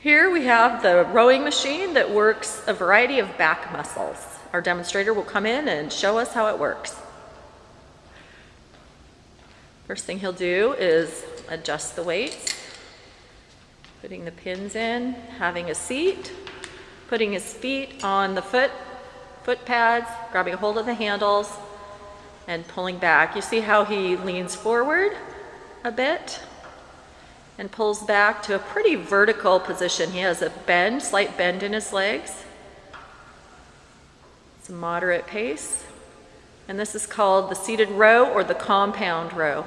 Here we have the rowing machine that works a variety of back muscles. Our demonstrator will come in and show us how it works. First thing he'll do is adjust the weights, putting the pins in, having a seat, putting his feet on the foot, foot pads, grabbing a hold of the handles, and pulling back. You see how he leans forward a bit and pulls back to a pretty vertical position. He has a bend, slight bend in his legs. It's a moderate pace. And this is called the seated row or the compound row.